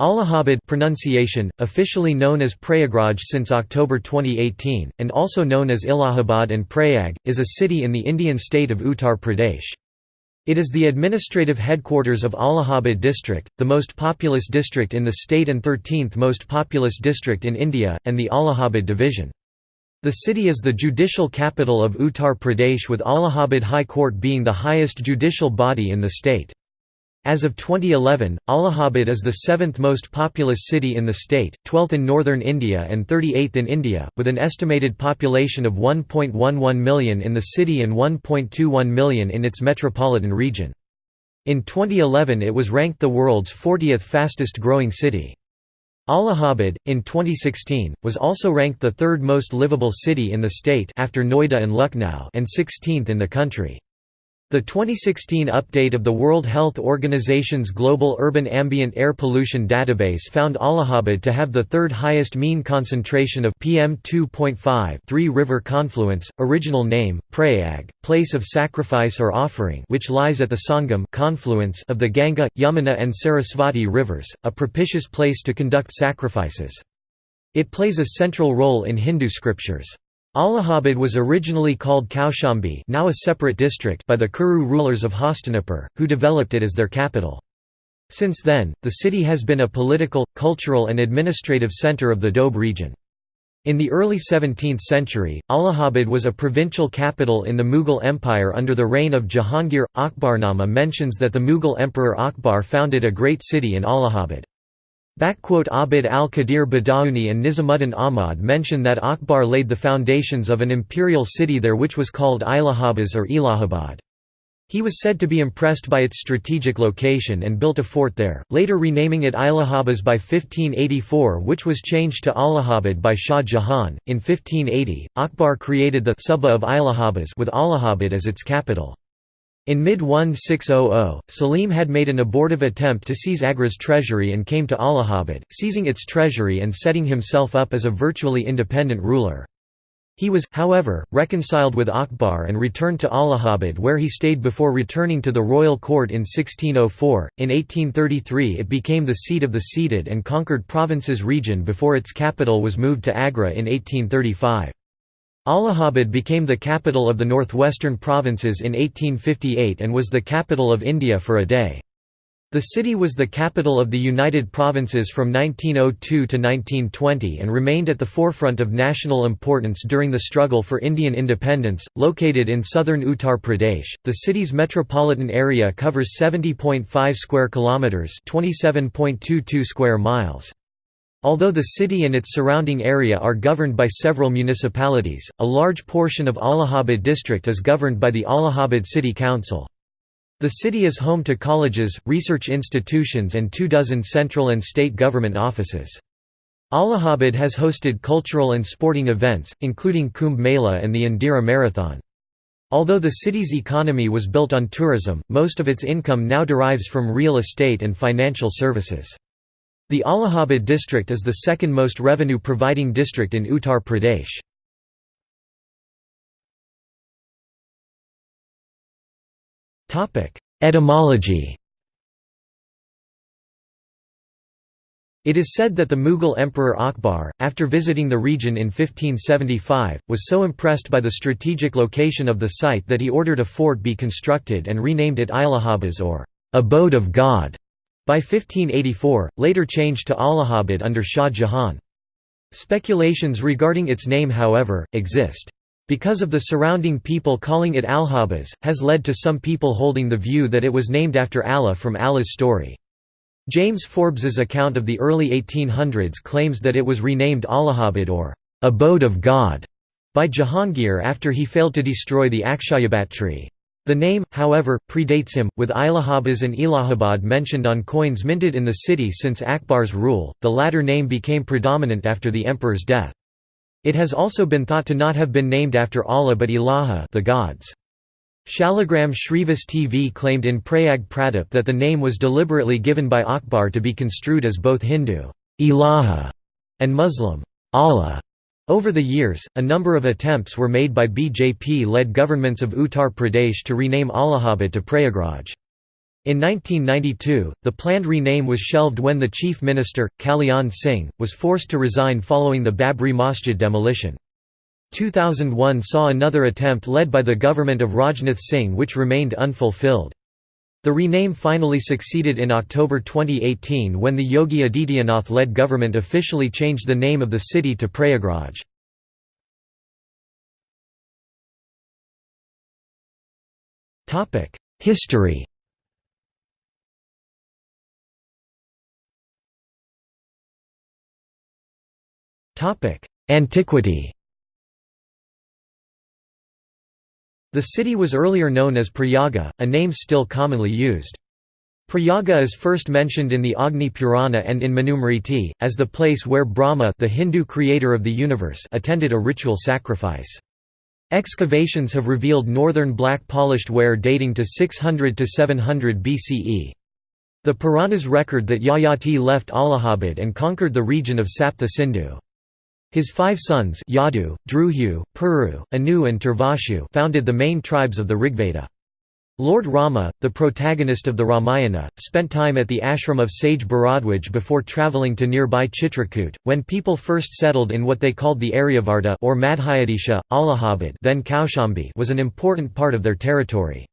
Allahabad pronunciation, officially known as Prayagraj since October 2018, and also known as Allahabad and Prayag, is a city in the Indian state of Uttar Pradesh. It is the administrative headquarters of Allahabad district, the most populous district in the state and 13th most populous district in India, and the Allahabad division. The city is the judicial capital of Uttar Pradesh with Allahabad High Court being the highest judicial body in the state. As of 2011, Allahabad is the seventh most populous city in the state, 12th in northern India and 38th in India, with an estimated population of 1.11 million in the city and 1.21 million in its metropolitan region. In 2011 it was ranked the world's 40th fastest growing city. Allahabad, in 2016, was also ranked the third most livable city in the state after Noida and Lucknow and 16th in the country. The 2016 update of the World Health Organization's Global Urban Ambient Air Pollution Database found Allahabad to have the third highest mean concentration of PM2.5 Three River Confluence, original name, Prayag, place of sacrifice or offering which lies at the Sangam confluence of the Ganga, Yamuna and Sarasvati rivers, a propitious place to conduct sacrifices. It plays a central role in Hindu scriptures. Allahabad was originally called Kaushambi now a separate district by the Kuru rulers of Hastinapur, who developed it as their capital. Since then, the city has been a political, cultural and administrative centre of the Doab region. In the early 17th century, Allahabad was a provincial capital in the Mughal Empire under the reign of Jahangir. Akbarnama mentions that the Mughal Emperor Akbar founded a great city in Allahabad. Abd al-Qadir Badauni and Nizamuddin Ahmad mention that Akbar laid the foundations of an imperial city there which was called Ilahabas or Elahabad. He was said to be impressed by its strategic location and built a fort there, later renaming it Ilahabas by 1584 which was changed to Allahabad by Shah Jahan. In 1580, Akbar created the Suba of Ilahabas with Allahabad as its capital. In mid-1600, Salim had made an abortive attempt to seize Agra's treasury and came to Allahabad, seizing its treasury and setting himself up as a virtually independent ruler. He was, however, reconciled with Akbar and returned to Allahabad where he stayed before returning to the royal court in 1604. In 1833 it became the seat of the ceded and conquered provinces region before its capital was moved to Agra in 1835. Allahabad became the capital of the northwestern provinces in 1858 and was the capital of India for a day. The city was the capital of the United Provinces from 1902 to 1920 and remained at the forefront of national importance during the struggle for Indian independence. Located in southern Uttar Pradesh, the city's metropolitan area covers 70.5 square kilometers, 27.22 square miles. Although the city and its surrounding area are governed by several municipalities, a large portion of Allahabad district is governed by the Allahabad City Council. The city is home to colleges, research institutions and two dozen central and state government offices. Allahabad has hosted cultural and sporting events, including Kumbh Mela and the Indira Marathon. Although the city's economy was built on tourism, most of its income now derives from real estate and financial services. The Allahabad district is the second most revenue-providing district in Uttar Pradesh. Etymology It is said that the Mughal Emperor Akbar, after visiting the region in 1575, was so impressed by the strategic location of the site that he ordered a fort be constructed and renamed it Ilahabas or abode of God. By 1584, later changed to Allahabad under Shah Jahan. Speculations regarding its name however, exist. Because of the surrounding people calling it Alhabaz, has led to some people holding the view that it was named after Allah from Allah's story. James Forbes's account of the early 1800s claims that it was renamed Allahabad or abode of God by Jahangir after he failed to destroy the Akshayavat tree. The name, however, predates him, with Ilahabas and Ilahabad mentioned on coins minted in the city since Akbar's rule, the latter name became predominant after the emperor's death. It has also been thought to not have been named after Allah but Ilaha the gods. Shaligram Shrivastav claimed in Prayag Pradip that the name was deliberately given by Akbar to be construed as both Hindu Ilaha and Muslim Allah. Over the years, a number of attempts were made by BJP-led governments of Uttar Pradesh to rename Allahabad to Prayagraj. In 1992, the planned rename was shelved when the chief minister, Kalyan Singh, was forced to resign following the Babri Masjid demolition. 2001 saw another attempt led by the government of Rajnath Singh which remained unfulfilled. The rename finally succeeded in October 2018 when the Yogi Adityanath-led government officially changed the name of the city to Prayagraj. History Antiquity The city was earlier known as Prayaga, a name still commonly used. Prayaga is first mentioned in the Agni Purana and in Manusmriti, as the place where Brahma the Hindu creator of the universe attended a ritual sacrifice. Excavations have revealed northern black polished ware dating to 600 to 700 BCE. The Puranas record that Yayati left Allahabad and conquered the region of Sapta Sindhu. His five sons Yadu, Druhu, Puru, Anu and Turvashu founded the main tribes of the Rigveda. Lord Rama, the protagonist of the Ramayana, spent time at the ashram of sage Bharadwaj before travelling to nearby Chitrakoot. When people first settled in what they called the Aryavarta or Madhyadesha, Allahabad then Kaushambi was an important part of their territory.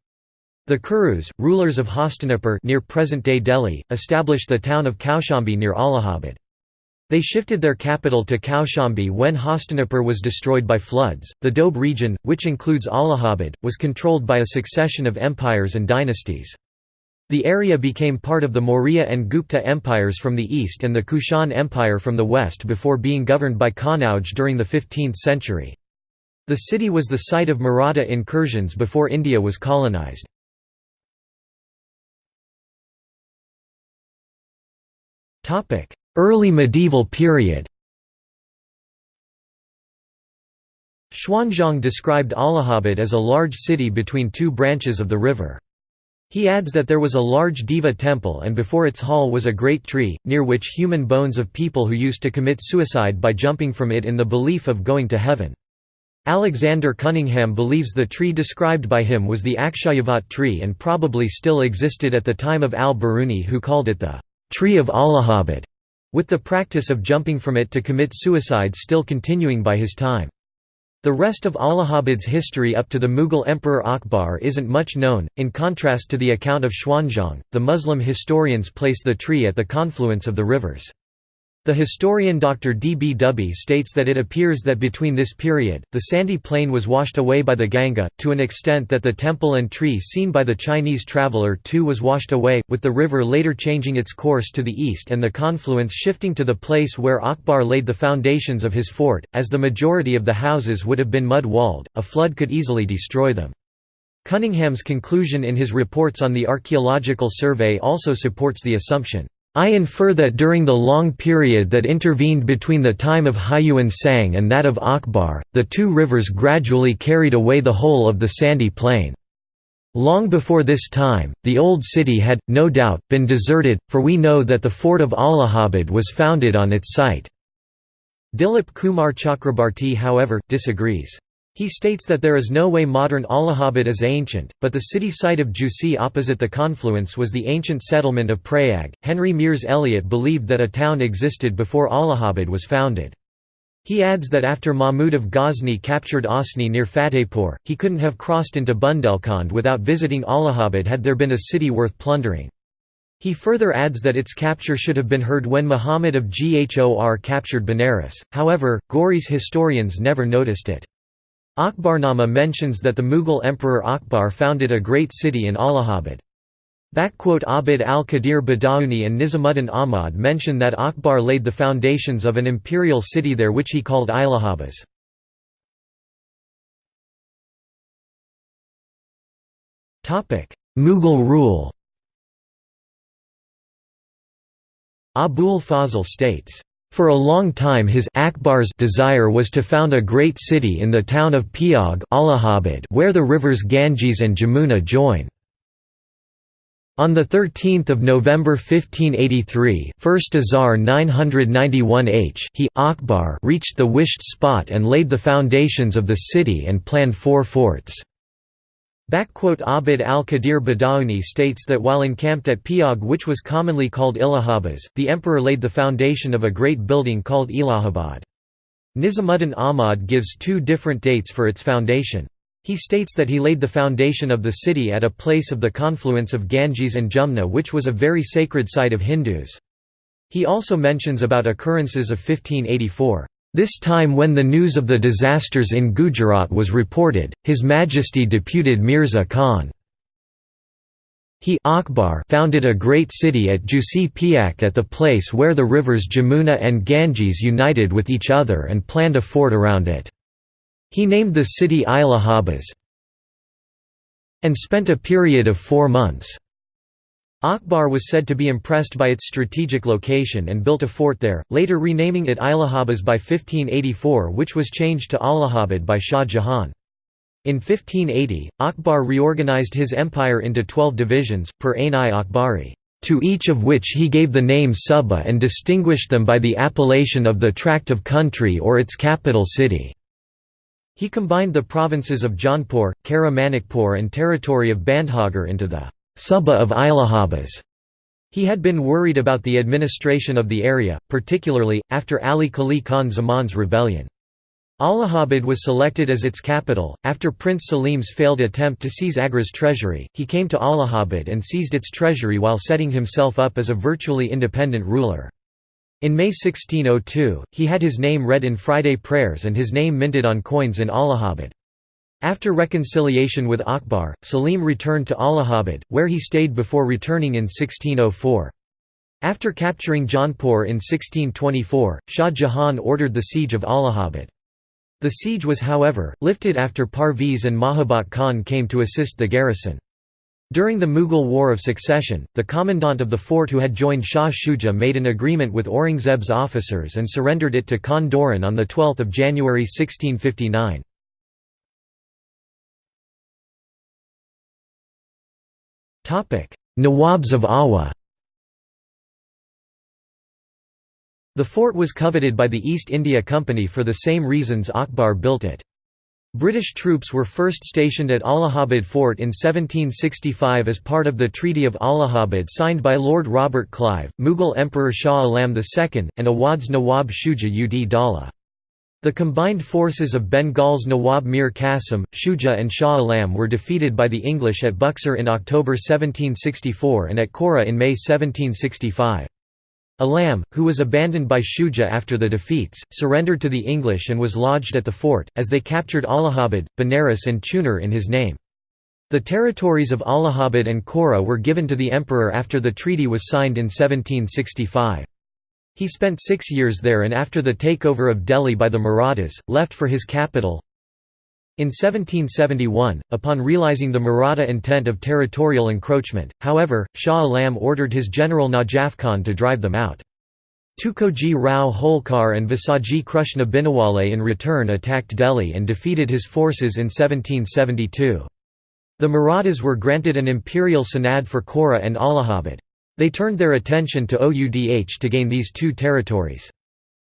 The Kurus, rulers of Hastinapur near present-day Delhi, established the town of Kaushambi near Allahabad. They shifted their capital to Kaushambi when Hastinapur was destroyed by floods. The Doab region, which includes Allahabad, was controlled by a succession of empires and dynasties. The area became part of the Maurya and Gupta empires from the east and the Kushan Empire from the west before being governed by Kanauj during the 15th century. The city was the site of Maratha incursions before India was colonized. Early medieval period Xuanzang described Allahabad as a large city between two branches of the river. He adds that there was a large Deva temple and before its hall was a great tree, near which human bones of people who used to commit suicide by jumping from it in the belief of going to heaven. Alexander Cunningham believes the tree described by him was the Akshayavat tree and probably still existed at the time of al-Biruni who called it the tree of Allahabad with the practice of jumping from it to commit suicide still continuing by his time. The rest of Allahabad's history up to the Mughal Emperor Akbar isn't much known, in contrast to the account of Xuanzang, the Muslim historians place the tree at the confluence of the rivers. The historian Dr. D. B. Dubey states that it appears that between this period, the sandy plain was washed away by the Ganga, to an extent that the temple and tree seen by the Chinese traveller too was washed away, with the river later changing its course to the east and the confluence shifting to the place where Akbar laid the foundations of his fort. As the majority of the houses would have been mud-walled, a flood could easily destroy them. Cunningham's conclusion in his reports on the Archaeological Survey also supports the assumption. I infer that during the long period that intervened between the time of Hiuen Tsang and that of Akbar, the two rivers gradually carried away the whole of the sandy plain. Long before this time, the old city had, no doubt, been deserted, for we know that the fort of Allahabad was founded on its site. Dilip Kumar Chakrabarti however, disagrees. He states that there is no way modern Allahabad is ancient, but the city site of Jhusi opposite the confluence was the ancient settlement of Prayag. Henry Miers Elliot believed that a town existed before Allahabad was founded. He adds that after Mahmud of Ghazni captured Osni near Fatehpur, he couldn't have crossed into Bundelkhand without visiting Allahabad had there been a city worth plundering. He further adds that its capture should have been heard when Muhammad of Ghor captured Benares, however, Ghori's historians never noticed it. Akbarnama mentions that the Mughal Emperor Akbar founded a great city in Allahabad. Abid al-Qadir Badauni and Nizamuddin Ahmad mention that Akbar laid the foundations of an imperial city there which he called Ilahabas. Mughal rule Abul Fazl states for a long time his Akbar's desire was to found a great city in the town of Piag Allahabad where the rivers Ganges and Jamuna join. On 13 November 1583 first Azar 991 H he Akbar reached the wished spot and laid the foundations of the city and planned four forts. Abid al-Qadir Badauni states that while encamped at Piag which was commonly called Ilahabas, the emperor laid the foundation of a great building called Ilahabad. Nizamuddin Ahmad gives two different dates for its foundation. He states that he laid the foundation of the city at a place of the confluence of Ganges and Jumna which was a very sacred site of Hindus. He also mentions about occurrences of 1584. This time when the news of the disasters in Gujarat was reported, His Majesty deputed Mirza Khan. He Akbar founded a great city at Jusi Piak at the place where the rivers Jamuna and Ganges united with each other and planned a fort around it. He named the city Ilahabas and spent a period of four months. Akbar was said to be impressed by its strategic location and built a fort there, later renaming it Ilahabas by 1584 which was changed to Allahabad by Shah Jahan. In 1580, Akbar reorganized his empire into twelve divisions, per Ain-i-Akbari, to each of which he gave the name Suba and distinguished them by the appellation of the tract of country or its capital city. He combined the provinces of Jaunpur, Kara Manikpur and territory of Bandhagar into the Suba of Ilahabas. He had been worried about the administration of the area, particularly, after Ali Qali Khan Zaman's rebellion. Allahabad was selected as its capital. After Prince Salim's failed attempt to seize Agra's treasury, he came to Allahabad and seized its treasury while setting himself up as a virtually independent ruler. In May 1602, he had his name read in Friday prayers and his name minted on coins in Allahabad. After reconciliation with Akbar, Salim returned to Allahabad, where he stayed before returning in 1604. After capturing Jaunpur in 1624, Shah Jahan ordered the siege of Allahabad. The siege was however, lifted after Parvez and Mahabat Khan came to assist the garrison. During the Mughal War of Succession, the commandant of the fort who had joined Shah Shuja made an agreement with Aurangzeb's officers and surrendered it to Khan Doran on 12 January 1659. Nawabs of Awadh The fort was coveted by the East India Company for the same reasons Akbar built it. British troops were first stationed at Allahabad Fort in 1765 as part of the Treaty of Allahabad signed by Lord Robert Clive, Mughal Emperor Shah Alam II, and Awadh's Nawab Shuja ud Daula. The combined forces of Bengal's Nawab Mir Qasim, Shuja and Shah Alam were defeated by the English at Buxar in October 1764 and at Kora in May 1765. Alam, who was abandoned by Shuja after the defeats, surrendered to the English and was lodged at the fort, as they captured Allahabad, Benares and Chunar in his name. The territories of Allahabad and Kora were given to the emperor after the treaty was signed in 1765. He spent six years there and after the takeover of Delhi by the Marathas, left for his capital. In 1771, upon realizing the Maratha intent of territorial encroachment, however, Shah Alam ordered his general Najaf Khan to drive them out. Tukoji Rao Holkar and Visaji Krushna Binawale in return attacked Delhi and defeated his forces in 1772. The Marathas were granted an imperial sanad for Kora and Allahabad. They turned their attention to Oudh to gain these two territories.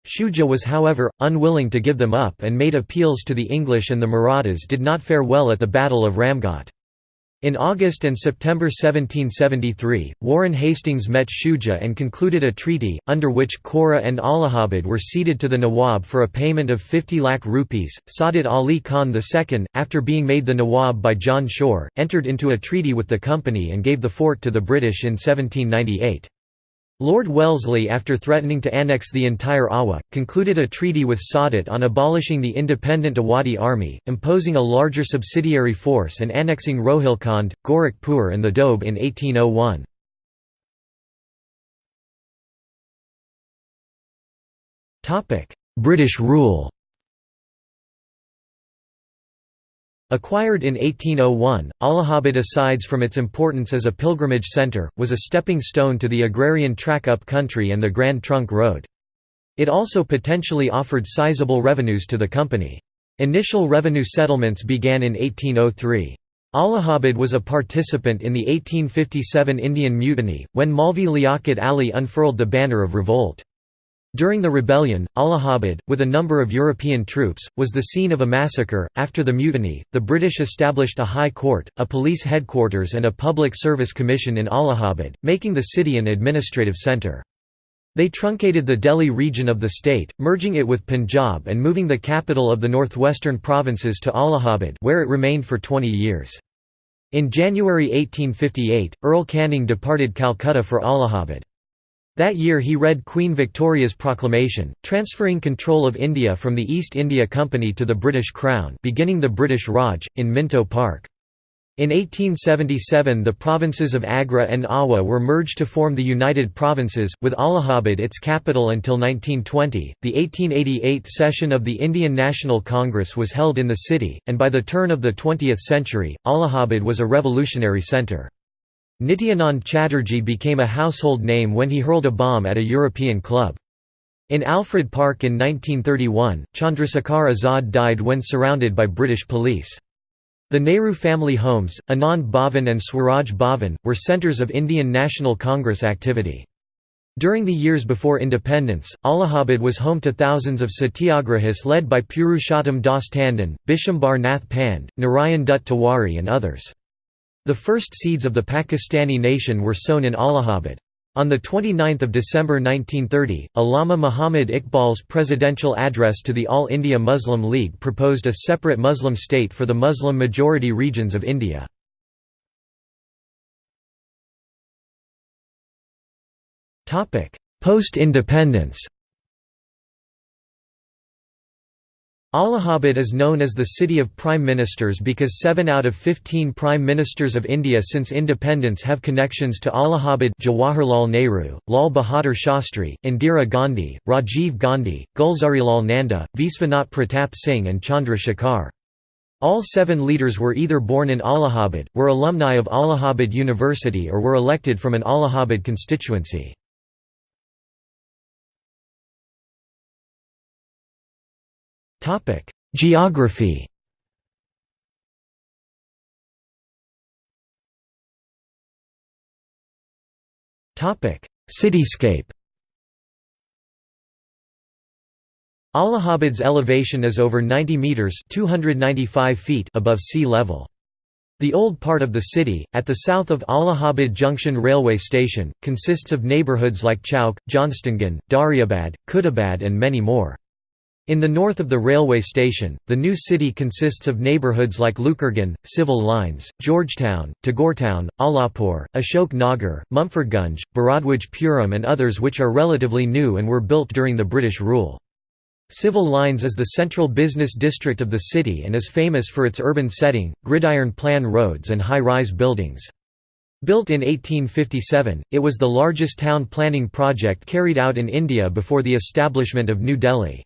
Shuja was however, unwilling to give them up and made appeals to the English and the Marathas did not fare well at the Battle of Ramghat. In August and September 1773, Warren Hastings met Shuja and concluded a treaty, under which Kora and Allahabad were ceded to the Nawab for a payment of 50 lakh rupees. Saadat Ali Khan II, after being made the Nawab by John Shore, entered into a treaty with the company and gave the fort to the British in 1798. Lord Wellesley after threatening to annex the entire Awadh, concluded a treaty with Saadat on abolishing the independent Awadhi army, imposing a larger subsidiary force and annexing Rohilkhand, Gorakhpur and the Doab in 1801. British rule Acquired in 1801, Allahabad asides from its importance as a pilgrimage centre, was a stepping stone to the agrarian track up country and the Grand Trunk Road. It also potentially offered sizable revenues to the company. Initial revenue settlements began in 1803. Allahabad was a participant in the 1857 Indian Mutiny, when Maulvi Liaquat Ali unfurled the banner of revolt. During the rebellion, Allahabad, with a number of European troops, was the scene of a massacre. After the mutiny, the British established a high court, a police headquarters, and a public service commission in Allahabad, making the city an administrative centre. They truncated the Delhi region of the state, merging it with Punjab and moving the capital of the northwestern provinces to Allahabad, where it remained for 20 years. In January 1858, Earl Canning departed Calcutta for Allahabad. That year he read Queen Victoria's proclamation, transferring control of India from the East India Company to the British Crown beginning the British Raj, in Minto Park. In 1877 the provinces of Agra and Awadh were merged to form the United Provinces, with Allahabad its capital until 1920. The 1888 session of the Indian National Congress was held in the city, and by the turn of the 20th century, Allahabad was a revolutionary centre. Nityanand Chatterjee became a household name when he hurled a bomb at a European club. In Alfred Park in 1931, Chandrasekhar Azad died when surrounded by British police. The Nehru family homes, Anand Bhavan and Swaraj Bhavan, were centres of Indian National Congress activity. During the years before independence, Allahabad was home to thousands of satyagrahis led by Purushottam Das Tandon, Bishambar Nath Pand, Narayan Dutt Tiwari and others. The first seeds of the Pakistani nation were sown in Allahabad. On 29 December 1930, Allama Muhammad Iqbal's presidential address to the All India Muslim League proposed a separate Muslim state for the Muslim-majority regions of India. Post-independence Allahabad is known as the City of Prime Ministers because seven out of 15 Prime Ministers of India since independence have connections to Allahabad Jawaharlal Nehru, Lal Bahadur Shastri, Indira Gandhi, Rajiv Gandhi, Gulzarilal Nanda, Viswanath Pratap Singh and Chandra Shekhar. All seven leaders were either born in Allahabad, were alumni of Allahabad University or were elected from an Allahabad constituency. Geography Topic: Cityscape Allahabad's elevation is over 90 metres 295 feet above sea level. The old part of the city, at the south of Allahabad Junction railway station, consists of neighbourhoods like Chowk, Johnstonganj, Dariabad, Khutabad and many more. In the north of the railway station, the new city consists of neighbourhoods like Lukerganj, Civil Lines, Georgetown, Tagoretown, Allahpur, Ashok Nagar, Mumfordgunj, Bharadwaj Puram and others which are relatively new and were built during the British rule. Civil Lines is the central business district of the city and is famous for its urban setting, gridiron plan roads and high-rise buildings. Built in 1857, it was the largest town planning project carried out in India before the establishment of New Delhi.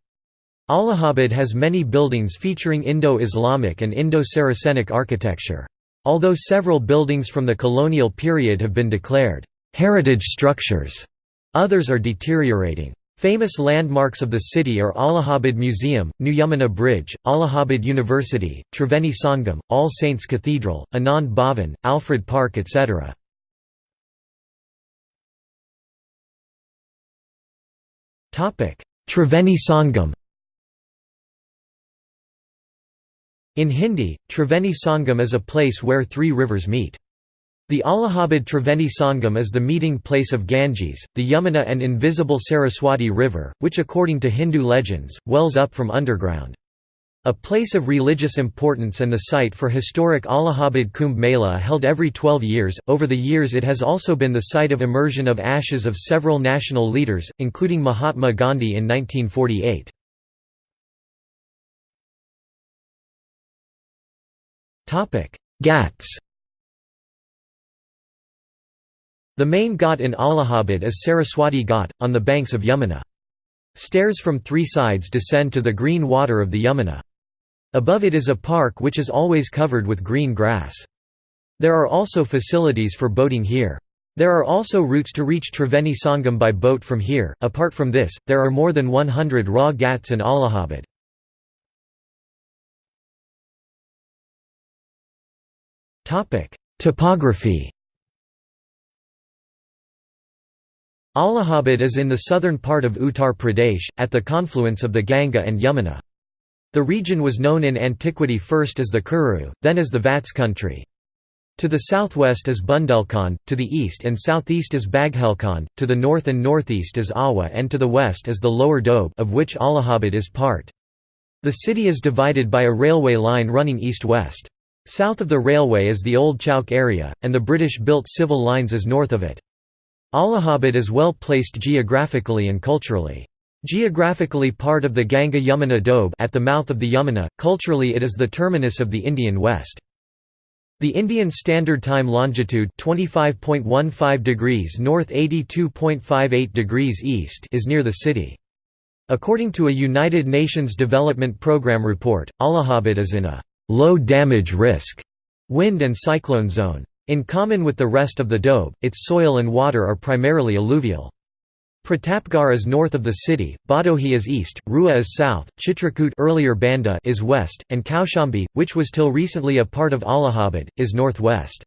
Allahabad has many buildings featuring Indo-Islamic and Indo-Saracenic architecture. Although several buildings from the colonial period have been declared heritage structures, others are deteriorating. Famous landmarks of the city are Allahabad Museum, New Yamuna Bridge, Allahabad University, Triveni Sangam, All Saints Cathedral, Anand Bhavan, Alfred Park etc. Triveni Sangam In Hindi, Triveni Sangam is a place where three rivers meet. The Allahabad Triveni Sangam is the meeting place of Ganges, the Yamuna and invisible Saraswati River, which according to Hindu legends, wells up from underground. A place of religious importance and the site for historic Allahabad Kumbh Mela held every 12 years. Over the years, it has also been the site of immersion of ashes of several national leaders, including Mahatma Gandhi in 1948. Ghats The main ghat in Allahabad is Saraswati Ghat, on the banks of Yamuna. Stairs from three sides descend to the green water of the Yamuna. Above it is a park which is always covered with green grass. There are also facilities for boating here. There are also routes to reach Triveni Sangam by boat from here. Apart from this, there are more than 100 raw ghats in Allahabad. Topography Allahabad is in the southern part of Uttar Pradesh, at the confluence of the Ganga and Yamuna. The region was known in antiquity first as the Kuru, then as the Vats country. To the southwest is Bundelkhand, to the east and southeast is Baghelkhand, to the north and northeast is Awadh and to the west is the lower Doab of which Allahabad is part. The city is divided by a railway line running east-west. South of the railway is the Old Chowk area, and the British-built civil lines is north of it. Allahabad is well placed geographically and culturally. Geographically part of the Ganga-Yamuna Doab at the mouth of the Yamuna, culturally it is the terminus of the Indian West. The Indian Standard Time longitude 25.15 degrees north 82.58 degrees east is near the city. According to a United Nations Development Programme report, Allahabad is in a low damage risk wind and cyclone zone. In common with the rest of the Doab, its soil and water are primarily alluvial. Pratapgarh is north of the city, Bhadohi is east, Rewa is south, Chitrakoot earlier Banda is west, and Kaushambi, which was till recently a part of Allahabad, is northwest.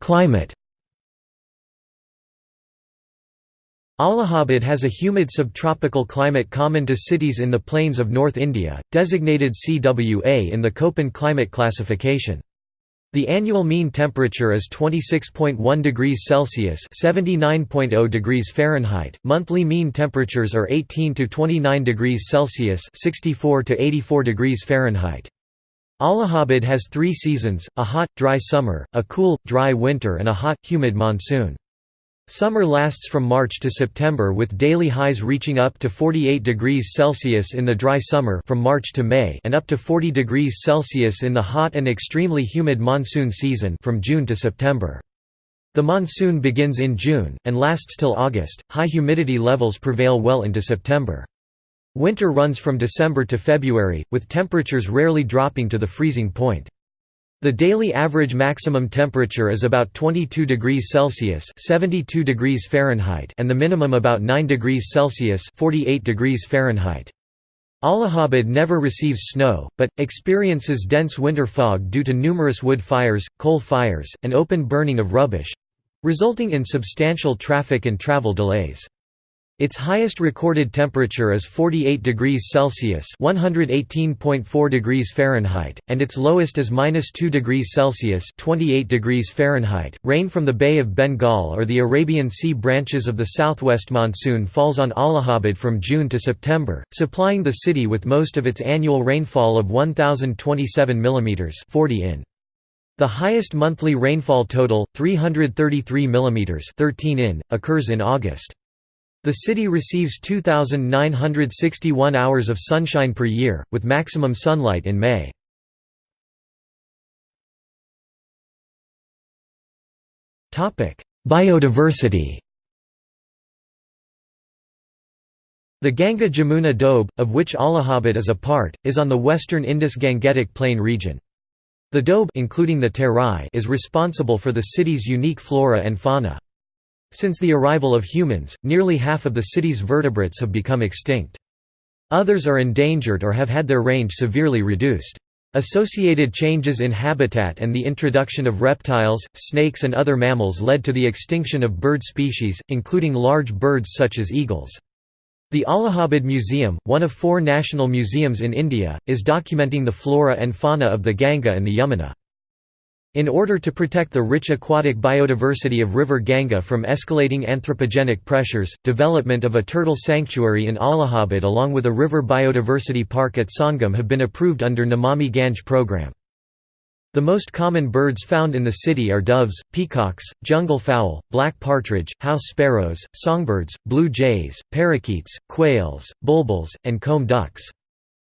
Climate Allahabad has a humid subtropical climate common to cities in the plains of North India, designated CWA in the Köppen climate classification. The annual mean temperature is 26.1 degrees Celsius (79.0 degrees Fahrenheit). Monthly mean temperatures are 18 to 29 degrees Celsius (64 to 84 degrees Fahrenheit). Allahabad has 3 seasons: a hot, dry summer, a cool, dry winter and a hot, humid monsoon. Summer lasts from March to September with daily highs reaching up to 48 degrees Celsius in the dry summer from March to May and up to 40 degrees Celsius in the hot and extremely humid monsoon season from June to September. The monsoon begins in June, and lasts till August. High humidity levels prevail well into September. Winter runs from December to February, with temperatures rarely dropping to the freezing point. The daily average maximum temperature is about 22 degrees Celsius (72 degrees Fahrenheit) and the minimum about 9 degrees Celsius (48 degrees Fahrenheit). Allahabad never receives snow, but, experiences dense winter fog due to numerous wood fires, coal fires, and open burning of rubbish—resulting in substantial traffic and travel delays. Its highest recorded temperature is 48 degrees Celsius (118.4 degrees Fahrenheit), and its lowest is -2 degrees Celsius (28 degrees Fahrenheit). Rain from the Bay of Bengal or the Arabian Sea branches of the southwest monsoon falls on Allahabad from June to September, supplying the city with most of its annual rainfall of 1027 mm (40 in). The highest monthly rainfall total, 333 mm (13 in), occurs in August. The city receives 2,961 hours of sunshine per year, with maximum sunlight in May. Biodiversity The Ganga Jamuna Doab, of which Allahabad is a part, is on the western Indus-Gangetic Plain region. The Doab including the Terai is responsible for the city's unique flora and fauna. Since the arrival of humans, nearly half of the city's vertebrates have become extinct. Others are endangered or have had their range severely reduced. Associated changes in habitat and the introduction of reptiles, snakes and other mammals led to the extinction of bird species, including large birds such as eagles. The Allahabad Museum, one of four national museums in India, is documenting the flora and fauna of the Ganga and the Yamuna. In order to protect the rich aquatic biodiversity of River Ganga from escalating anthropogenic pressures, development of a turtle sanctuary in Allahabad along with a river biodiversity park at Sangam have been approved under Namami Gange program. The most common birds found in the city are doves, peacocks, jungle fowl, black partridge, house sparrows, songbirds, blue jays, parakeets, quails, bulbuls, and comb ducks.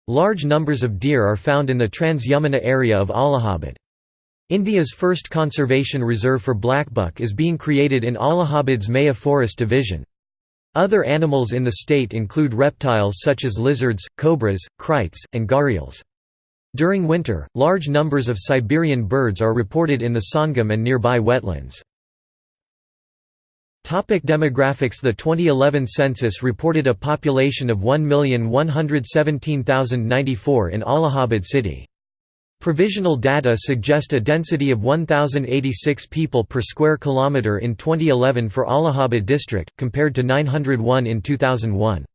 Large numbers of deer are found in the Trans-Yamuna area of Allahabad. India's first conservation reserve for blackbuck is being created in Allahabad's Maya Forest Division. Other animals in the state include reptiles such as lizards, cobras, kraits, and gharials. During winter, large numbers of Siberian birds are reported in the Sangam and nearby wetlands. Topic demographics The 2011 census reported a population of 1,117,094 in Allahabad city. Provisional data suggest a density of 1086 people per square kilometer in 2011 for Allahabad district compared to 901 in 2001.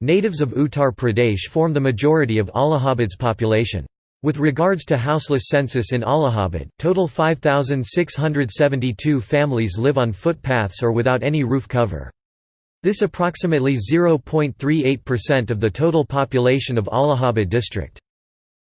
Natives of Uttar Pradesh form the majority of Allahabad's population. With regards to houseless census in Allahabad, total 5672 families live on footpaths or without any roof cover. This approximately 0.38% of the total population of Allahabad district.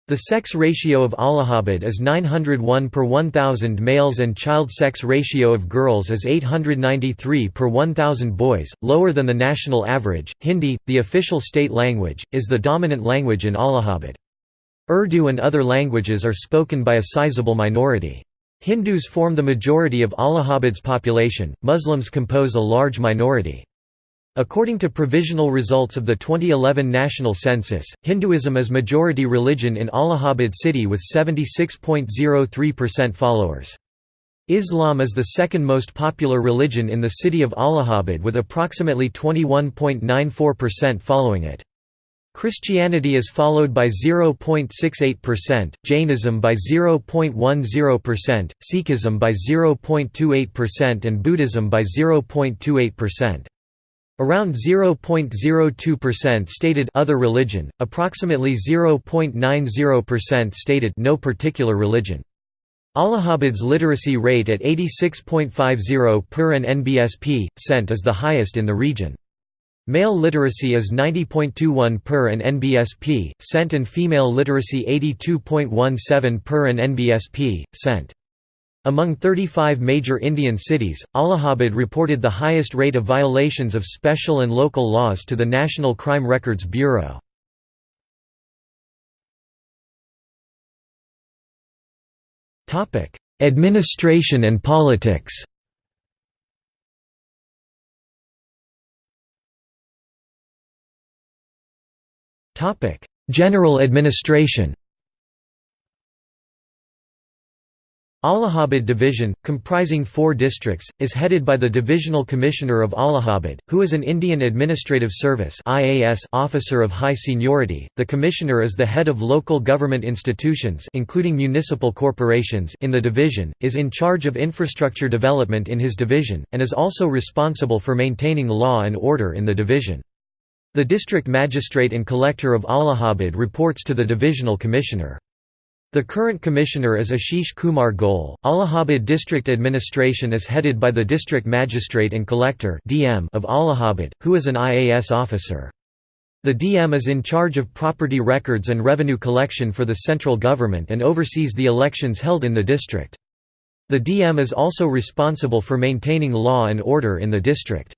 The sex ratio of Allahabad is 901 per 1,000 males and child sex ratio of girls is 893 per 1,000 boys, lower than the national average. Hindi, the official state language, is the dominant language in Allahabad. Urdu and other languages are spoken by a sizable minority. Hindus form the majority of Allahabad's population, Muslims compose a large minority. According to provisional results of the 2011 national census, Hinduism is majority religion in Allahabad city with 76.03% followers. Islam is the second most popular religion in the city of Allahabad with approximately 21.94% following it. Christianity is followed by 0.68%, Jainism by 0.10%, Sikhism by 0.28% and Buddhism by 0.28%. Around 0.02% stated other religion, approximately 0.90% stated no particular religion. Allahabad's literacy rate at 86.50 per an NBSP, cent is the highest in the region. Male literacy is 90.21 per an NBSP, cent and female literacy 82.17 per an NBSP, cent. Among 35 major Indian cities, Allahabad reported the highest rate of violations of special and local laws to the National Crime Records Bureau. Administration and politics General administration Allahabad Division, comprising four districts, is headed by the Divisional Commissioner of Allahabad, who is an Indian Administrative Service officer of high seniority. The Commissioner is the head of local government institutions including municipal corporations in the division, is in charge of infrastructure development in his division, and is also responsible for maintaining law and order in the division. The district magistrate and collector of Allahabad reports to the divisional commissioner. The current commissioner is Ashish Kumar Goel. Allahabad District Administration is headed by the District Magistrate and Collector (DM) of Allahabad, who is an IAS officer. The DM is in charge of property records and revenue collection for the central government and oversees the elections held in the district. The DM is also responsible for maintaining law and order in the district.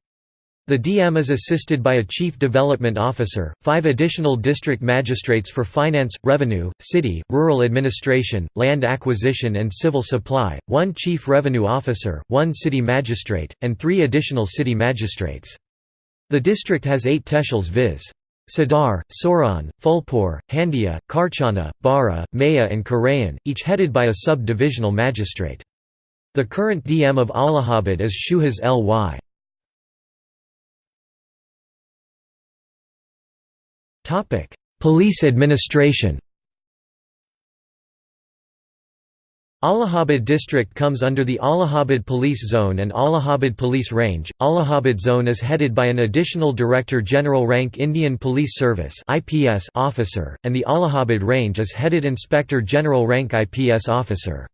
The DM is assisted by a Chief Development Officer, five additional district magistrates for finance, revenue, city, rural administration, land acquisition and civil supply, one Chief Revenue Officer, one city magistrate, and three additional city magistrates. The district has eight tehsils viz. Sadar, Soran, Phulpur, Handia, Karchana, Bara, Maya and Karayan, each headed by a sub-divisional magistrate. The current DM of Allahabad is Suhas L.Y. Topic: Police administration. Allahabad district comes under the Allahabad Police Zone and Allahabad Police Range. Allahabad Zone is headed by an additional Director General rank Indian Police Service (IPS) officer, and the Allahabad Range is headed Inspector General rank IPS officer.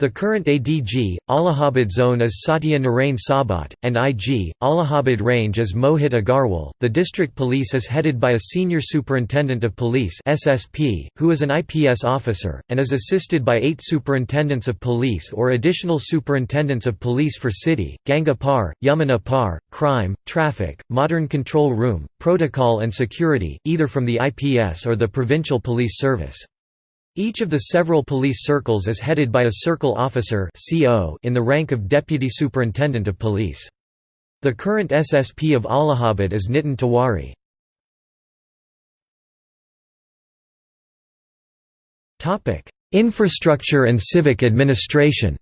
The current ADG, Allahabad Zone is Satya Narain Sabat, and IG, Allahabad Range is Mohit Agarwal. The district police is headed by a Senior Superintendent of Police (SSP), who is an IPS officer, and is assisted by eight Superintendents of Police or additional Superintendents of Police for City, Ganga Par, Yamuna Par, Crime, Traffic, Modern Control Room, Protocol and Security, either from the IPS or the Provincial Police Service. Each of the several police circles is headed by a circle officer in the rank of Deputy Superintendent of Police. The current SSP of Allahabad is Nitin Tiwari. Infrastructure and civic administration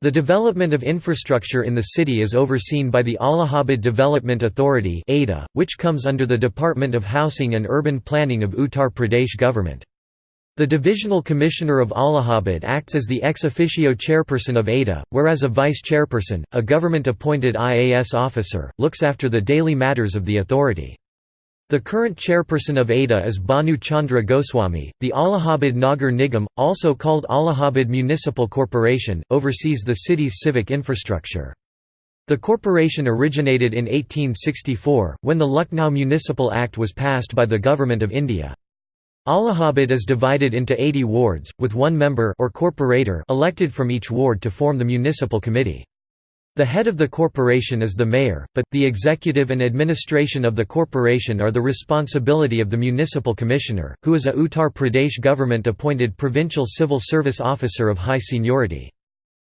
The development of infrastructure in the city is overseen by the Allahabad Development Authority which comes under the Department of Housing and Urban Planning of Uttar Pradesh government. The Divisional Commissioner of Allahabad acts as the ex officio chairperson of ADA, whereas a vice chairperson, a government-appointed IAS officer, looks after the daily matters of the authority. The current chairperson of ADA is Bhanu Chandra Goswami. The Allahabad Nagar Nigam, also called Allahabad Municipal Corporation, oversees the city's civic infrastructure. The corporation originated in 1864, when the Lucknow Municipal Act was passed by the Government of India. Allahabad is divided into 80 wards, with one member or corporator elected from each ward to form the municipal committee. The head of the corporation is the mayor, but, the executive and administration of the corporation are the responsibility of the municipal commissioner, who is a Uttar Pradesh government-appointed provincial civil service officer of high seniority.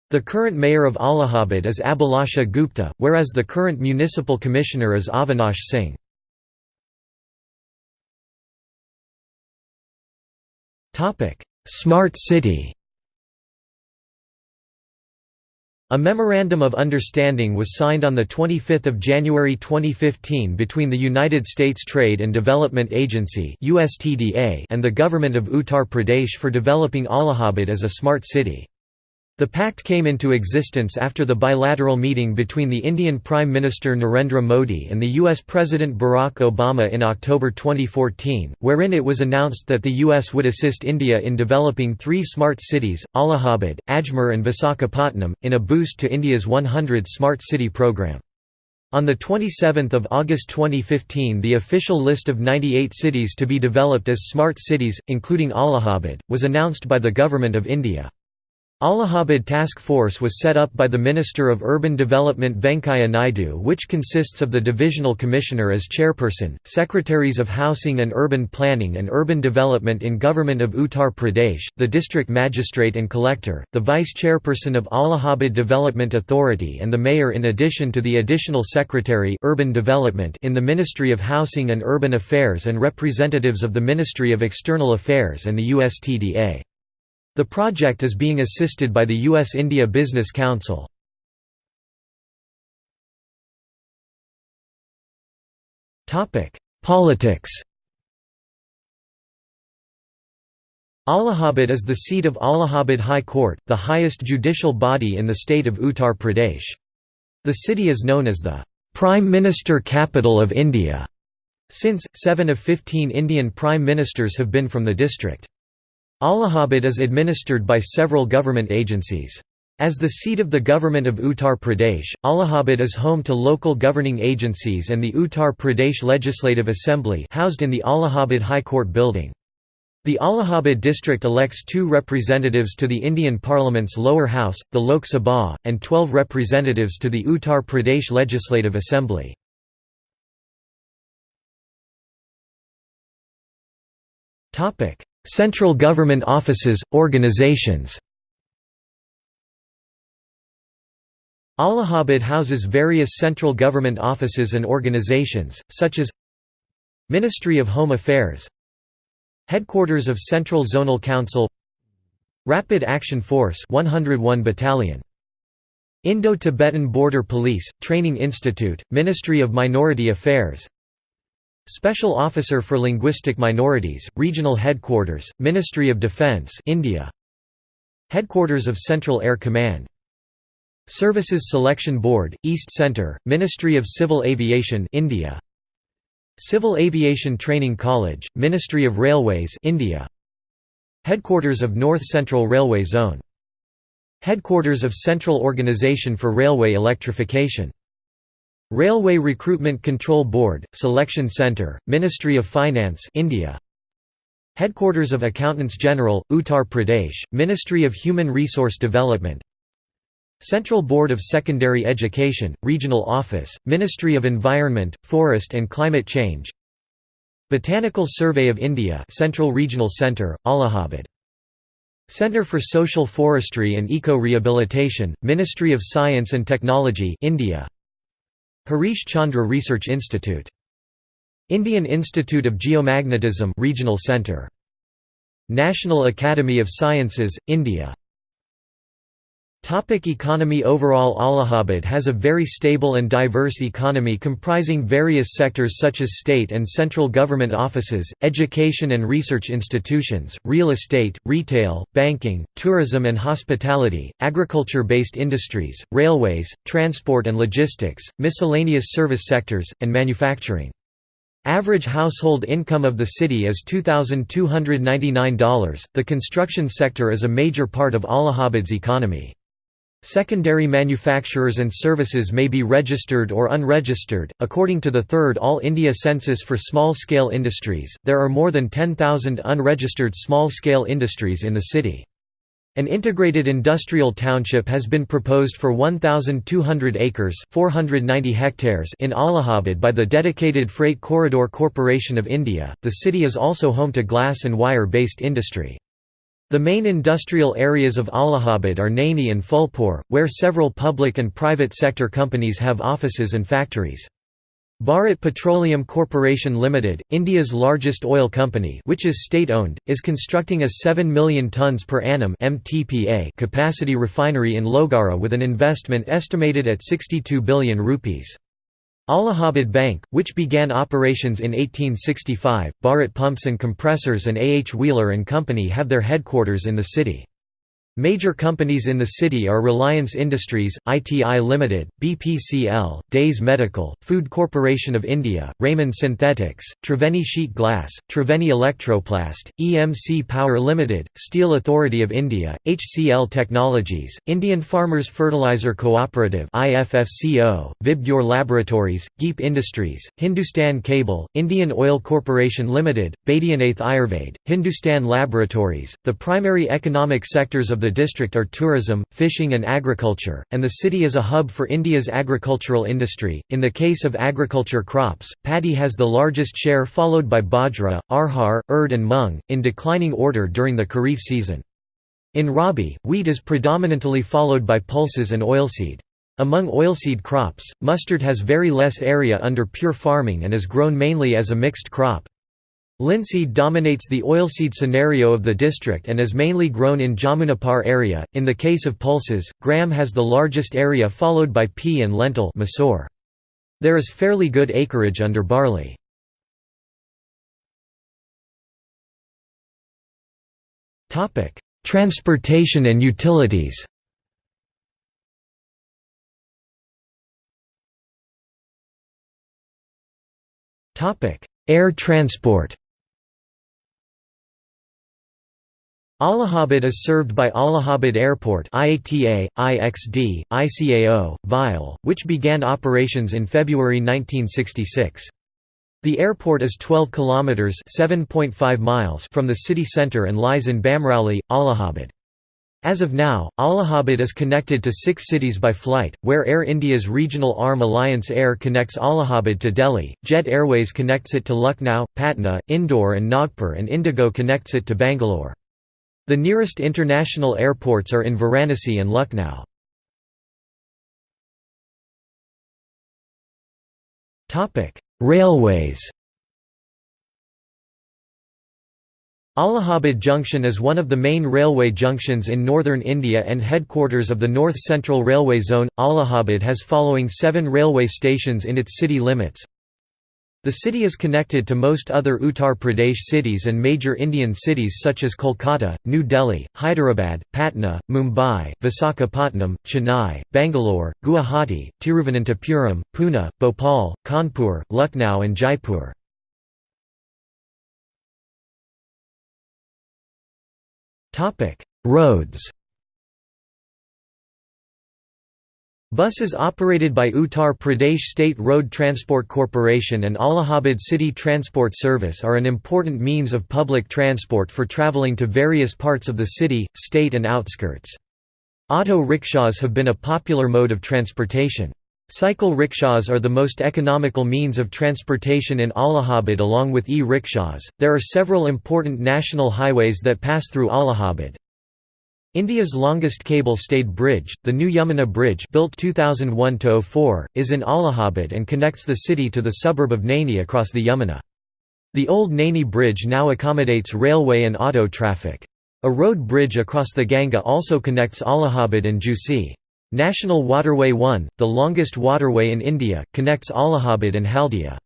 The current mayor of Allahabad is Abhilasha Gupta, whereas the current municipal commissioner is Avinash Singh. Smart city A Memorandum of Understanding was signed on 25 January 2015 between the United States Trade and Development Agency and the Government of Uttar Pradesh for developing Allahabad as a smart city. The pact came into existence after the bilateral meeting between the Indian Prime Minister Narendra Modi and the U.S. President Barack Obama in October 2014, wherein it was announced that the U.S. would assist India in developing three smart cities, Allahabad, Ajmer and Visakhapatnam, in a boost to India's 100 Smart City program. On 27 August 2015 the official list of 98 cities to be developed as smart cities, including Allahabad, was announced by the Government of India. Allahabad Task Force was set up by the Minister of Urban Development Venkaiah Naidu which consists of the Divisional Commissioner as chairperson, Secretaries of Housing and Urban Planning and Urban Development in Government of Uttar Pradesh, the District Magistrate and Collector, the Vice Chairperson of Allahabad Development Authority and the Mayor in addition to the Additional Secretary Urban Development in the Ministry of Housing and Urban Affairs and representatives of the Ministry of External Affairs and the USTDA. The project is being assisted by the U.S.-India Business Council. Politics Allahabad is the seat of Allahabad High Court, the highest judicial body in the state of Uttar Pradesh. The city is known as the Prime Minister capital of India, since, seven of 15 Indian prime ministers have been from the district. Allahabad is administered by several government agencies. As the seat of the government of Uttar Pradesh, Allahabad is home to local governing agencies and the Uttar Pradesh Legislative Assembly housed in the Allahabad High Court building. The Allahabad district elects two representatives to the Indian Parliament's lower house, the Lok Sabha, and 12 representatives to the Uttar Pradesh Legislative Assembly. Central government offices, organizations. Allahabad houses various central government offices and organizations, such as Ministry of Home Affairs Headquarters of Central Zonal Council Rapid Action Force 101 Battalion Indo-Tibetan Border Police, Training Institute, Ministry of Minority Affairs Special Officer for Linguistic Minorities, Regional Headquarters, Ministry of Defence India. Headquarters of Central Air Command Services Selection Board, East Centre, Ministry of Civil Aviation India. Civil Aviation Training College, Ministry of Railways India. Headquarters of North Central Railway Zone. Headquarters of Central Organisation for Railway Electrification Railway Recruitment Control Board, Selection Centre, Ministry of Finance India. Headquarters of Accountants General, Uttar Pradesh, Ministry of Human Resource Development. Central Board of Secondary Education, Regional Office, Ministry of Environment, Forest and Climate Change. Botanical Survey of India Central Regional Centre, Allahabad. Centre for Social Forestry and Eco-Rehabilitation, Ministry of Science and Technology India Harish Chandra Research Institute. Indian Institute of Geomagnetism Regional Centre. National Academy of Sciences, India Topic economy Overall Allahabad has a very stable and diverse economy comprising various sectors such as state and central government offices, education and research institutions, real estate, retail, banking, tourism and hospitality, agriculture-based industries, railways, transport and logistics, miscellaneous service sectors, and manufacturing. Average household income of the city is $2,299. The construction sector is a major part of Allahabad's economy. Secondary manufacturers and services may be registered or unregistered. According to the third All India Census for Small Scale Industries, there are more than 10,000 unregistered small scale industries in the city. An integrated industrial township has been proposed for 1,200 acres 490 hectares in Allahabad by the dedicated Freight Corridor Corporation of India. The city is also home to glass and wire based industry. The main industrial areas of Allahabad are Naini and Phulpur, where several public and private sector companies have offices and factories. Bharat Petroleum Corporation Limited, India's largest oil company which is state-owned, is constructing a 7 million tonnes per annum capacity refinery in Lohgara with an investment estimated at 62 billion rupees. Allahabad Bank, which began operations in 1865, Bharat Pumps and Compressors and A. H. Wheeler & Company have their headquarters in the city. Major companies in the city are Reliance Industries, ITI Limited, BPCL, Dey's Medical, Food Corporation of India, Raymond Synthetics, Triveni Sheet Glass, Triveni Electroplast, EMC Power Limited, Steel Authority of India, HCL Technologies, Indian Farmers Fertilizer Cooperative IFFCO, Vibgyor Laboratories, Geep Industries, Hindustan Cable, Indian Oil Corporation Limited, Baidyanath Ayurved, Hindustan Laboratories. The primary economic sectors of the district are tourism, fishing, and agriculture, and the city is a hub for India's agricultural industry. In the case of agriculture crops, paddy has the largest share, followed by bajra, arhar, urd, and mung, in declining order during the kharif season. In Rabi, wheat is predominantly followed by pulses and oilseed. Among oilseed crops, mustard has very less area under pure farming and is grown mainly as a mixed crop. Linseed dominates the oilseed scenario of the district and is mainly grown in Jamunapur area. In the case of pulses, gram has the largest area followed by pea and lentil There is fairly good acreage under barley. Transportation and utilities Air transport Allahabad is served by Allahabad Airport IATA, IXD, ICAO, VIAL, which began operations in February 1966. The airport is 12 kilometers (7.5 miles) from the city center and lies in Bamrauli, Allahabad. As of now, Allahabad is connected to six cities by flight, where Air India's regional arm Alliance Air connects Allahabad to Delhi, Jet Airways connects it to Lucknow, Patna, Indore and Nagpur and Indigo connects it to Bangalore. The nearest international airports are in Varanasi and Lucknow. Railways Allahabad Junction is one of the main railway junctions in northern India and headquarters of the North Central Railway Zone. Allahabad has following seven railway stations in its city limits the city is connected to most other Uttar Pradesh cities and major Indian cities such as Kolkata, New Delhi, Hyderabad, Patna, Mumbai, Visakhapatnam, Chennai, Bangalore, Guwahati, Tiruvananthapuram, Pune, Bhopal, Kanpur, Lucknow and Jaipur. Roads Buses operated by Uttar Pradesh State Road Transport Corporation and Allahabad City Transport Service are an important means of public transport for travelling to various parts of the city, state and outskirts. Auto rickshaws have been a popular mode of transportation. Cycle rickshaws are the most economical means of transportation in Allahabad along with e-rickshaws. There are several important national highways that pass through Allahabad. India's longest cable-stayed bridge, the New Yamuna Bridge built 2001–04, is in Allahabad and connects the city to the suburb of Naini across the Yamuna. The old Naini Bridge now accommodates railway and auto traffic. A road bridge across the Ganga also connects Allahabad and Jhusi. National Waterway 1, the longest waterway in India, connects Allahabad and Haldia.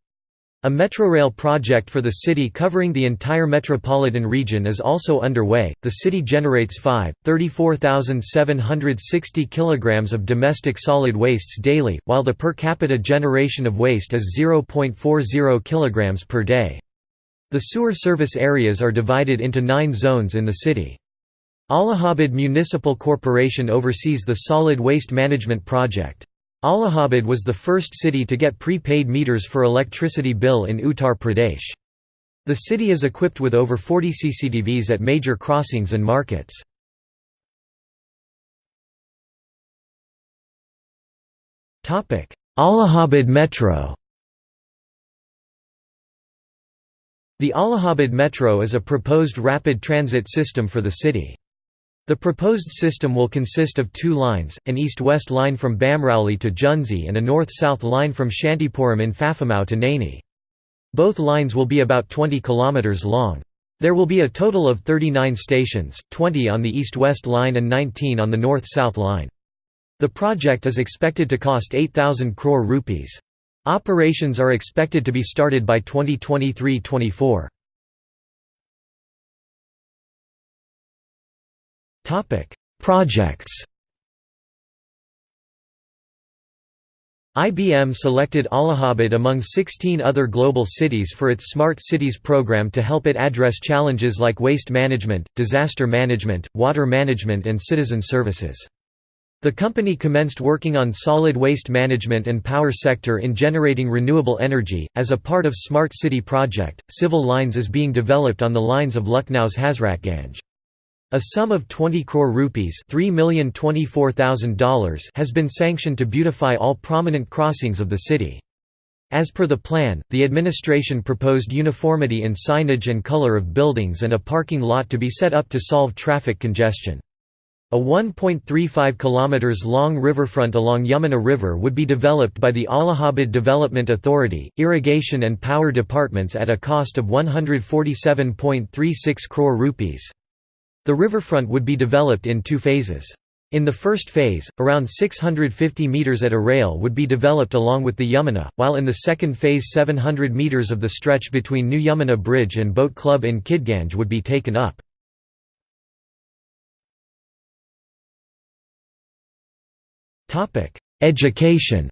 A metrorail project for the city covering the entire metropolitan region is also underway. The city generates 5, 34,760 kilograms of domestic solid wastes daily, while the per capita generation of waste is 0.40 kilograms per day. The sewer service areas are divided into nine zones in the city. Allahabad Municipal Corporation oversees the solid waste management project. Allahabad was the first city to get prepaid meters for electricity bill in Uttar Pradesh. The city is equipped with over 40 CCTVs at major crossings and markets. Allahabad Metro The Allahabad Metro is a proposed rapid transit system for the city. The proposed system will consist of two lines, an east-west line from Bamrauli to Jhusi and a north-south line from Shantipuram in Phaphamau to Naini. Both lines will be about 20 km long. There will be a total of 39 stations, 20 on the east-west line and 19 on the north-south line. The project is expected to cost 8,000 crore rupees. Operations are expected to be started by 2023–24. Projects IBM selected Allahabad among 16 other global cities for its Smart Cities program to help it address challenges like waste management, disaster management, water management and citizen services. The company commenced working on solid waste management and power sector in generating renewable energy. As a part of Smart City project, civil lines is being developed on the lines of Lucknow's Hazratganj. A sum of 20 crore rupees $3,024,000 has been sanctioned to beautify all prominent crossings of the city. As per the plan, the administration proposed uniformity in signage and color of buildings and a parking lot to be set up to solve traffic congestion. A 1.35 km long riverfront along Yamuna River would be developed by the Allahabad Development Authority, Irrigation and Power Departments at a cost of 147.36 crore rupees. The riverfront would be developed in two phases. In the first phase, around 650 metres at Arail would be developed along with the Yamuna, while in the second phase 700 metres of the stretch between New Yamuna Bridge and Boat Club in Kidganj would be taken up. Education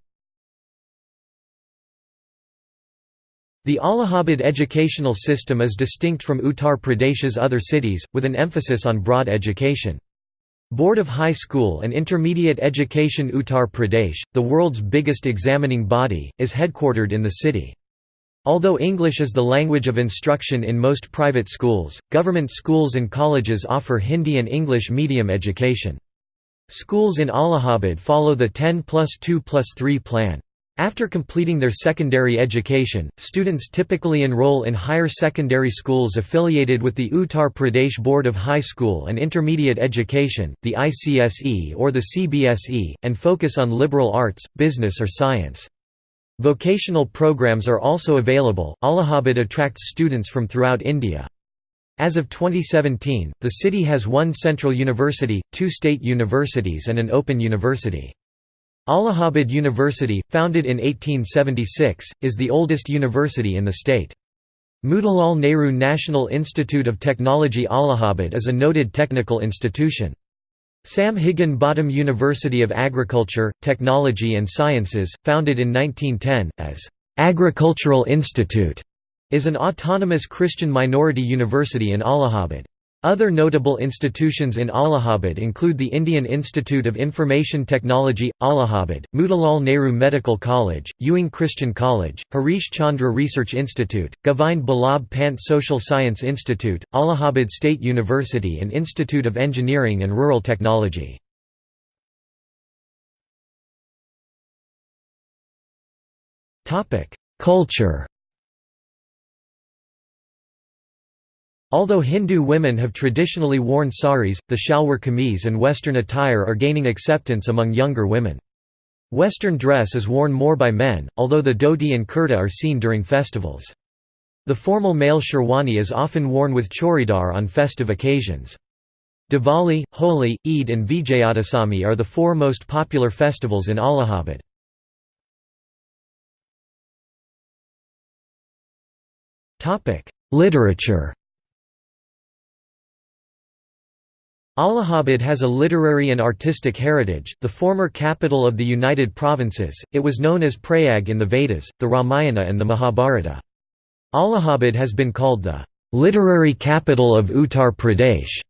The Allahabad educational system is distinct from Uttar Pradesh's other cities, with an emphasis on broad education. Board of High School and Intermediate Education Uttar Pradesh, the world's biggest examining body, is headquartered in the city. Although English is the language of instruction in most private schools, government schools and colleges offer Hindi and English medium education. Schools in Allahabad follow the 10 plus 2 plus 3 plan. After completing their secondary education, students typically enroll in higher secondary schools affiliated with the Uttar Pradesh Board of High School and Intermediate Education, the ICSE or the CBSE, and focus on liberal arts, business or science. Vocational programs are also available. Allahabad attracts students from throughout India. As of 2017, the city has one central university, two state universities and an open university. Allahabad University, founded in 1876, is the oldest university in the state. Motilal Nehru National Institute of Technology Allahabad is a noted technical institution. Sam Higginbottom University of Agriculture, Technology and Sciences, founded in 1910, as Agricultural Institute, is an autonomous Christian minority university in Allahabad. Other notable institutions in Allahabad include the Indian Institute of Information Technology, Allahabad, Motilal Nehru Medical College, Ewing Christian College, Harish Chandra Research Institute, Govind Ballabh Pant Social Science Institute, Allahabad State University and Institute of Engineering and Rural Technology. Culture Although Hindu women have traditionally worn saris, the shalwar kameez and Western attire are gaining acceptance among younger women. Western dress is worn more by men, although the dhoti and kurta are seen during festivals. The formal male sherwani is often worn with chouridar on festive occasions. Diwali, Holi, Eid and Vijayadasami are the four most popular festivals in Allahabad. Literature Allahabad has a literary and artistic heritage, the former capital of the United Provinces, it was known as Prayag in the Vedas, the Ramayana and the Mahabharata. Allahabad has been called the "...literary capital of Uttar Pradesh",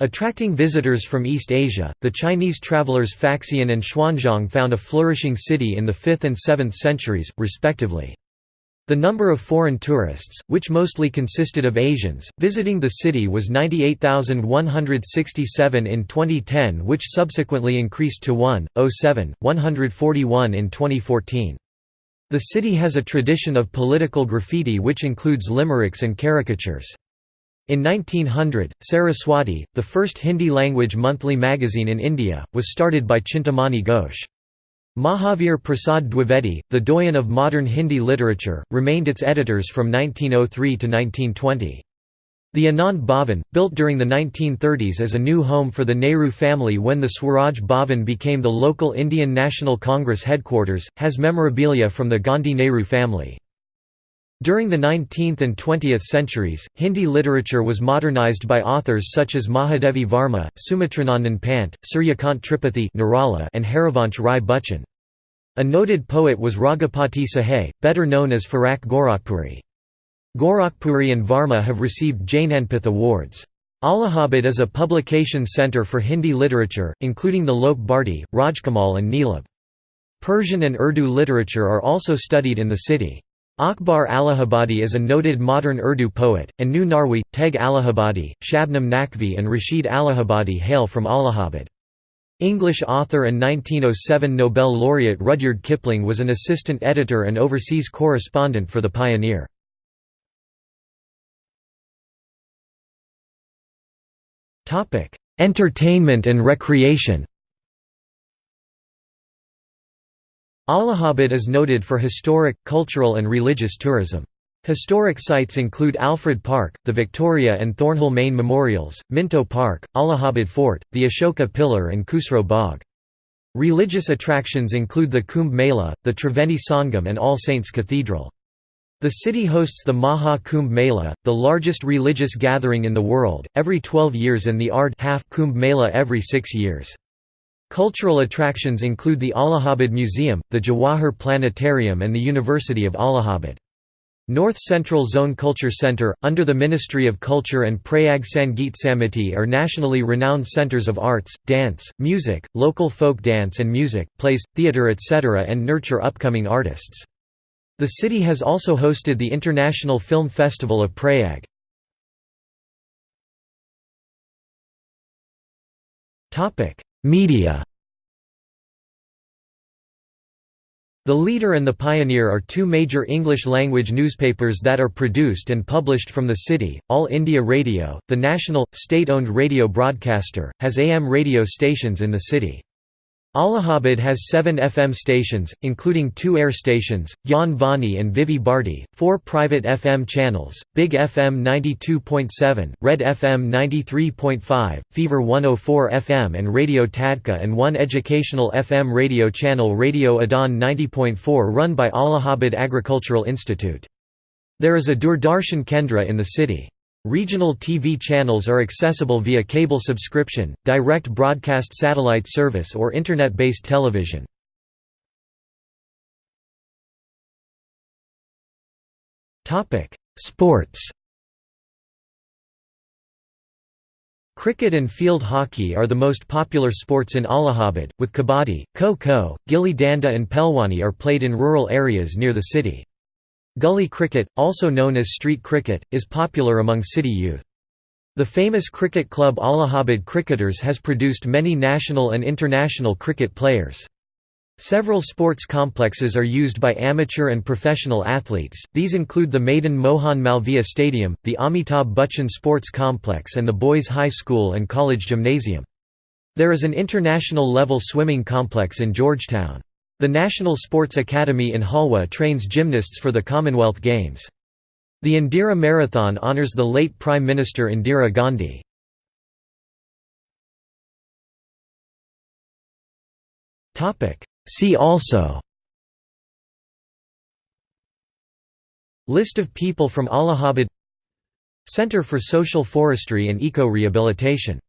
Attracting visitors from East Asia, the Chinese travelers Faxian and Xuanzang found a flourishing city in the 5th and 7th centuries, respectively. The number of foreign tourists, which mostly consisted of Asians, visiting the city was 98,167 in 2010 which subsequently increased to 1,071 141 in 2014. The city has a tradition of political graffiti which includes limericks and caricatures. In 1900, Saraswati, the first Hindi-language monthly magazine in India, was started by Chintamani Ghosh. Mahavir Prasad Dwivedi, the doyen of modern Hindi literature, remained its editors from 1903 to 1920. The Anand Bhavan, built during the 1930s as a new home for the Nehru family when the Swaraj Bhavan became the local Indian National Congress headquarters, has memorabilia from the Gandhi-Nehru family. During the 19th and 20th centuries, Hindi literature was modernized by authors such as Mahadevi Varma, Sumitranandan Pant, Suryakant Tripathi and Harivansh Rai Bachchan. A noted poet was Raghupati Sahai, better known as Firaq Gorakhpuri. Gorakhpuri and Varma have received Jnanpith awards. Allahabad is a publication centre for Hindi literature, including the Lok Bharti, Rajkamal and Neelabh. Persian and Urdu literature are also studied in the city. Akbar Allahabadi is a noted modern Urdu poet, and Nooh Narvi, Teg Allahabadi, Shabnam Naqvi and Rashid Allahabadi hail from Allahabad. English author and 1907 Nobel laureate Rudyard Kipling was an assistant editor and overseas correspondent for The Pioneer. Entertainment and recreation Allahabad is noted for historic, cultural and religious tourism. Historic sites include Alfred Park, the Victoria and Thornhill Mayne Memorials, Minto Park, Allahabad Fort, the Ashoka Pillar and Khusro Bagh. Religious attractions include the Kumbh Mela, the Triveni Sangam and All Saints Cathedral. The city hosts the Maha Kumbh Mela, the largest religious gathering in the world, every 12 years and the Ardh half Kumbh Mela every six years. Cultural attractions include the Allahabad Museum, the Jawahar Planetarium and the University of Allahabad. North Central Zone Culture Center, under the Ministry of Culture and Prayag Sangeet Samiti are nationally renowned centers of arts, dance, music, local folk dance and music, plays, theatre etc. and nurture upcoming artists. The city has also hosted the International Film Festival of Prayag. Media The Leader and The Pioneer are two major English-language newspapers that are produced and published from the city. All India Radio, the national, state-owned radio broadcaster, has AM radio stations in the city. Allahabad has seven FM stations, including two air stations, Gyan Vani and Vividh Bharati, four private FM channels, Big FM 92.7, Red FM 93.5, Fever 104 FM and Radio Tadka and one educational FM radio channel Radio Adan 90.4 run by Allahabad Agricultural Institute. There is a Doordarshan Kendra in the city. Regional TV channels are accessible via cable subscription, direct broadcast satellite service or Internet-based television. Sports Cricket and field hockey are the most popular sports in Allahabad, with kabaddi, kho-kho, gilli danda and pelwani are played in rural areas near the city. Gully cricket, also known as street cricket, is popular among city youth. The famous cricket club Allahabad Cricketers has produced many national and international cricket players. Several sports complexes are used by amateur and professional athletes, these include the Madan Mohan Malviya Stadium, the Amitabh Bachchan Sports Complex and the Boys High School and College Gymnasium. There is an international level swimming complex in Georgetown. The National Sports Academy in Jhalwa trains gymnasts for the Commonwealth Games. The Indira Marathon honours the late Prime Minister Indira Gandhi. See also List of people from Allahabad Center for Social Forestry and Eco-Rehabilitation